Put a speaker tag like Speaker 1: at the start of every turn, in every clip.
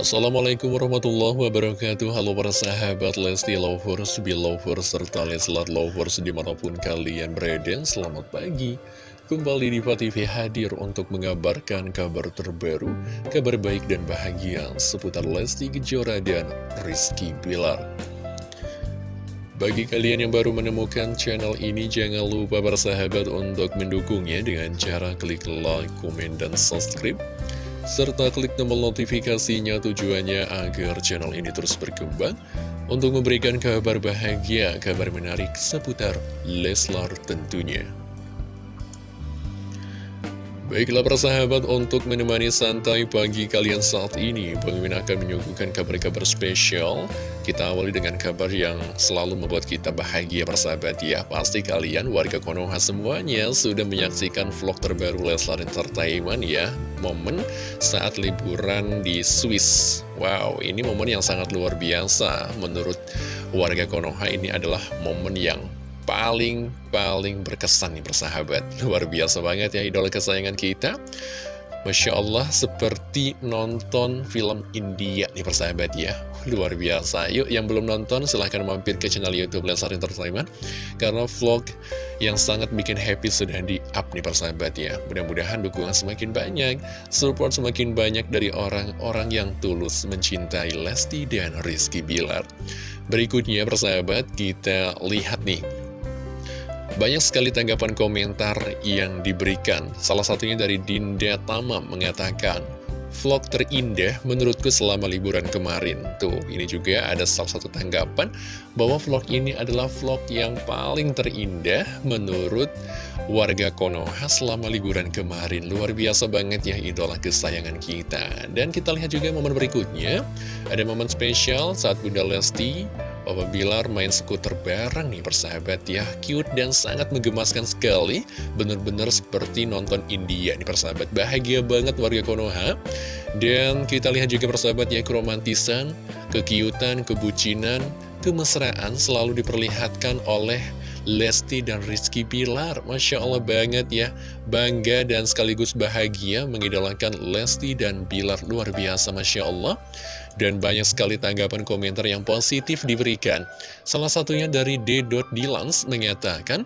Speaker 1: Assalamualaikum warahmatullahi wabarakatuh. Halo para sahabat Lesti Lovers, Belovers, serta Leslar Lovers di mana pun kalian berada. Selamat pagi. Kembali di TV hadir untuk mengabarkan kabar terbaru Kabar baik dan bahagia seputar Lesti Kejora dan Rizky Bilar. Bagi kalian yang baru menemukan channel ini, jangan lupa para sahabat untuk mendukungnya dengan cara klik like, komen, dan subscribe serta klik tombol notifikasinya tujuannya agar channel ini terus berkembang untuk memberikan kabar bahagia, kabar menarik seputar Leslar tentunya. Baiklah persahabat untuk menemani santai pagi kalian saat ini Min akan menyuguhkan kabar-kabar spesial. Kita awali dengan kabar yang selalu membuat kita bahagia persahabat. Ya Pasti kalian warga Konoha semuanya sudah menyaksikan vlog terbaru Leslar Entertainment ya. Momen saat liburan di Swiss. Wow ini momen yang sangat luar biasa. Menurut warga Konoha ini adalah momen yang paling-paling berkesan nih persahabat Luar biasa banget ya idola kesayangan kita. Masya Allah seperti nonton film India nih persahabat ya. Luar biasa. Yuk yang belum nonton silahkan mampir ke channel Youtube Lesar Entertainment Karena vlog yang sangat bikin happy sudah di up nih persahabat ya. Mudah-mudahan dukungan semakin banyak Support semakin banyak dari orang-orang yang tulus mencintai Lesti dan Rizky Bilar. Berikutnya persahabat kita lihat nih banyak sekali tanggapan komentar yang diberikan. Salah satunya dari Dinda Tama mengatakan, Vlog terindah menurutku selama liburan kemarin. Tuh, ini juga ada salah satu tanggapan bahwa vlog ini adalah vlog yang paling terindah menurut warga Konoha selama liburan kemarin. Luar biasa banget ya idola kesayangan kita. Dan kita lihat juga momen berikutnya. Ada momen spesial saat Bunda Lesti Papa Bilar main skuter bareng nih persahabat ya. Cute dan sangat menggemaskan sekali. Bener-bener seperti nonton India nih persahabat. Bahagia banget warga Konoha. Dan kita lihat juga persahabat ya keromantisan Kekiutan, kebucinan, kemesraan selalu diperlihatkan oleh Lesti dan Rizky Pilar Masya Allah banget ya. Bangga dan sekaligus bahagia mengidolakan Lesti dan Pilar Luar biasa Masya Allah Dan banyak sekali tanggapan komentar yang positif diberikan Salah satunya dari D. Dilans mengatakan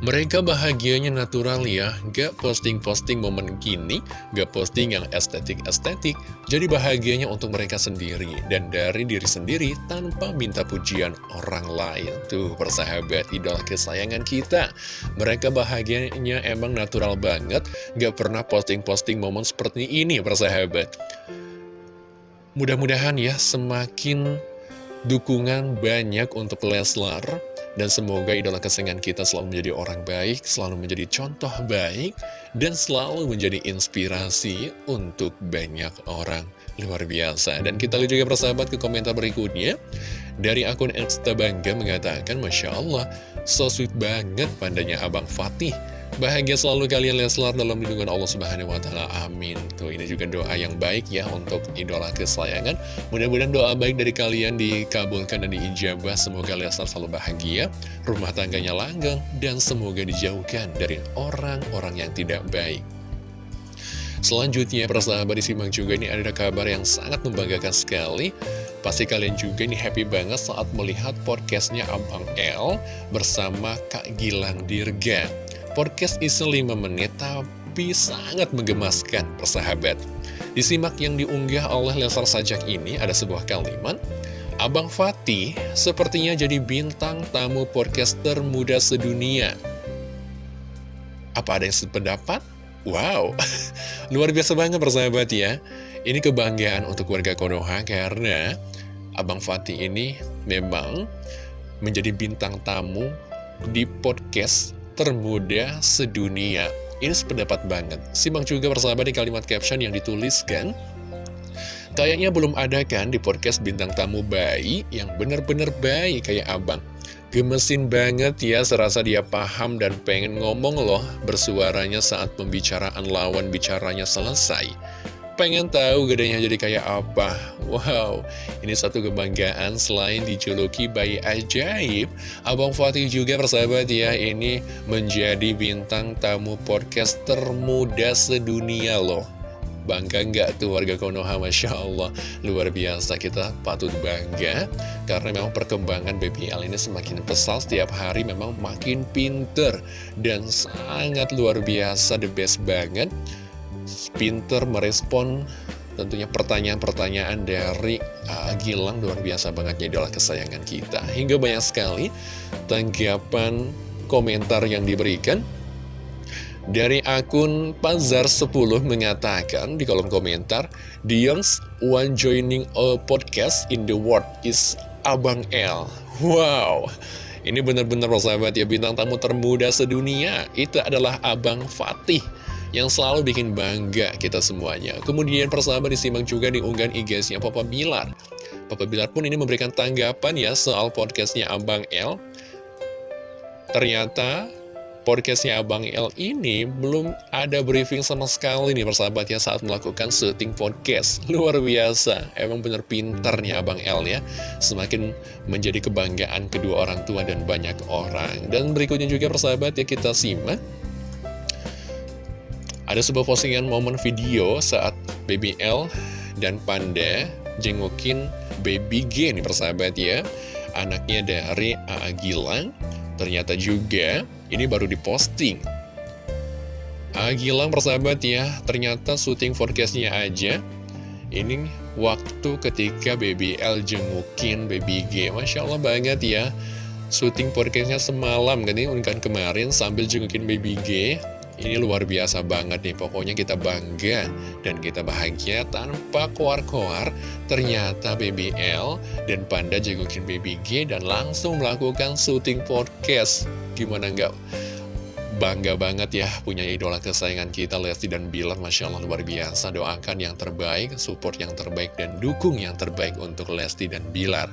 Speaker 1: mereka bahagianya natural ya, gak posting-posting momen gini, gak posting yang estetik-estetik, jadi bahagianya untuk mereka sendiri, dan dari diri sendiri tanpa minta pujian orang lain. Tuh, persahabat, idola kesayangan kita. Mereka bahagianya emang natural banget, gak pernah posting-posting momen seperti ini, persahabat. Mudah-mudahan ya, semakin dukungan banyak untuk Leslar, dan semoga idola kesayangan kita selalu menjadi orang baik, selalu menjadi contoh baik, dan selalu menjadi inspirasi untuk banyak orang. Luar biasa. Dan kita lihat juga persahabat ke komentar berikutnya. Dari akun Elsta Bangga mengatakan, Masya Allah, so sweet banget pandanya Abang Fatih. Bahagia selalu kalian Leslar dalam lindungan Allah Subhanahu wa taala. Amin. Tuh ini juga doa yang baik ya untuk idola kesayangan. Mudah-mudahan doa baik dari kalian dikabulkan dan diijabah. Semoga Leslar selalu bahagia, rumah tangganya langgeng dan semoga dijauhkan dari orang-orang yang tidak baik. Selanjutnya, persahabat disimak juga ini ada kabar yang sangat membanggakan sekali. Pasti kalian juga ini happy banget saat melihat podcastnya Abang L bersama Kak Gilang Dirga. Podcast isi 5 menit tapi sangat menggemaskan persahabat. Disimak yang diunggah oleh Lesar Sajak ini ada sebuah kalimat. Abang Fatih sepertinya jadi bintang tamu podcaster muda sedunia. Apa ada yang sependapat? Wow, luar biasa banget persahabat ya. Ini kebanggaan untuk warga Konoha karena Abang Fatih ini memang menjadi bintang tamu di podcast termuda sedunia. Ini sependapat banget. Simak juga persahabat di kalimat caption yang dituliskan. Kayaknya belum ada kan di podcast bintang tamu bayi yang bener-bener bayi kayak abang. Gemesin banget ya, serasa dia paham dan pengen ngomong loh bersuaranya saat pembicaraan lawan bicaranya selesai. Pengen tahu gedenya jadi kayak apa? Wow, ini satu kebanggaan selain dijuluki bayi ajaib. Abang Fatih juga persahabat ya, ini menjadi bintang tamu podcast termuda sedunia loh. Bangga nggak tuh warga Konoha Masya Allah Luar biasa kita patut bangga Karena memang perkembangan BBL ini semakin pesat Setiap hari memang makin pinter Dan sangat luar biasa The best banget Pinter merespon tentunya pertanyaan-pertanyaan dari uh, Gilang. Luar biasa banget jadi adalah kesayangan kita. Hingga banyak sekali tanggapan komentar yang diberikan. Dari akun Pazar10 mengatakan di kolom komentar youngest one joining a podcast in the world is Abang L. Wow. Ini benar-benar sahabat ya bintang tamu termuda sedunia. Itu adalah Abang Fatih yang selalu bikin bangga kita semuanya. Kemudian persahabat disimak juga di unggahan IG-nya Papa Bilar. Papa Bilar pun ini memberikan tanggapan ya soal podcastnya Abang L. Ternyata podcastnya Abang L ini belum ada briefing sama sekali nih persahabat ya saat melakukan syuting podcast. Luar biasa, emang bener pintarnya Abang L ya. Semakin menjadi kebanggaan kedua orang tua dan banyak orang. Dan berikutnya juga persahabat ya kita simak ada sebuah postingan momen video saat Baby L dan Panda jengukin Baby G nih persahabat ya. Anaknya dari A.A. Gilang. Ternyata juga ini baru diposting. A.A. Gilang persahabat ya, ternyata syuting forecastnya aja. Ini waktu ketika Baby L jengukin Baby G. Masya Allah banget ya. Syuting podcastnya semalam kan ini kan kemarin sambil jengukin Baby G ini luar biasa banget nih, pokoknya kita bangga dan kita bahagia tanpa koar-koar. Ternyata BBL dan Panda jagokin BBG dan langsung melakukan syuting podcast. Gimana nggak bangga banget ya punya idola kesayangan kita Lesti dan Bilar Masya Allah luar biasa doakan yang terbaik support yang terbaik dan dukung yang terbaik untuk Lesti dan Bilar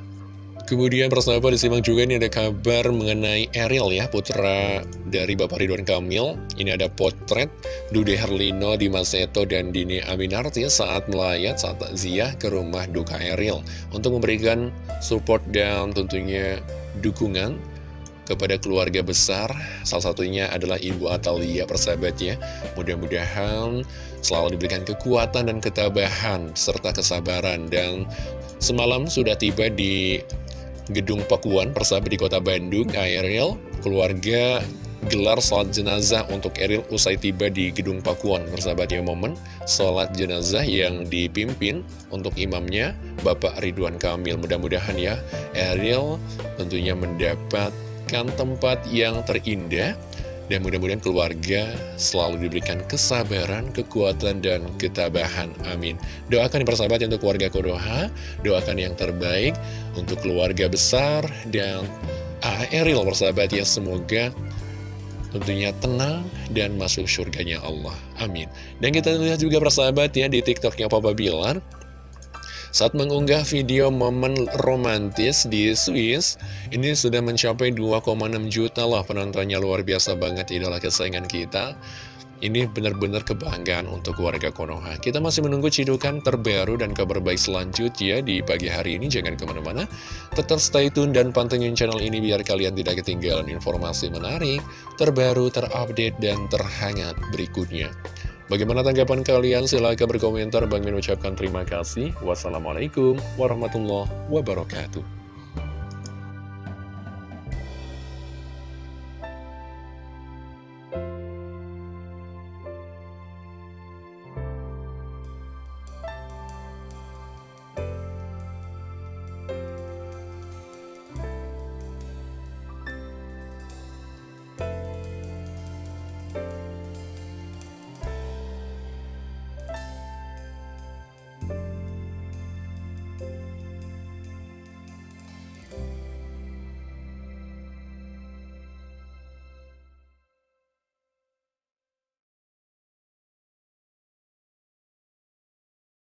Speaker 1: Kemudian persahabat disimak juga ini ada kabar mengenai Eril ya, putra dari Bapak Ridwan Kamil. Ini ada potret Dude Herlino, Dimas Seto, dan Dini Aminarti saat melayat saat takziah ke rumah duka Eril. Untuk memberikan support dan tentunya dukungan kepada keluarga besar. Salah satunya adalah Ibu Atalia persahabatnya. Mudah-mudahan selalu diberikan kekuatan dan ketabahan serta kesabaran. Dan semalam sudah tiba di Gedung Pakuan persahabat di kota Bandung, Ariel, keluarga gelar sholat jenazah untuk Eril usai tiba di Gedung Pakuan persahabat ya momen. Sholat jenazah yang dipimpin untuk imamnya Bapak Ridwan Kamil. Mudah-mudahan ya Eril tentunya mendapatkan tempat yang terindah dan mudah-mudahan keluarga selalu diberikan kesabaran, kekuatan, dan ketabahan. Amin. Doakan yang persahabat untuk keluarga Kodoha, doakan yang terbaik untuk keluarga besar, dan Eril persahabat ya, semoga tentunya tenang dan masuk surganya Allah. Amin. Dan kita lihat juga persahabat ya di tiktoknya Papa Bilar, saat mengunggah video momen romantis di Swiss, ini sudah mencapai 2,6 juta lah penontonnya luar biasa banget idola kesayangan kita. Ini benar-benar kebanggaan untuk warga Konoha. Kita masih menunggu cidukan terbaru dan kabar baik selanjutnya di pagi hari ini. Jangan ke mana-mana, tetap stay tune dan pantengin channel ini biar kalian tidak ketinggalan informasi menarik, terbaru, terupdate, dan terhangat berikutnya. Bagaimana tanggapan kalian? Silahkan berkomentar. Bang Min ucapkan terima kasih. Wassalamualaikum warahmatullahi wabarakatuh.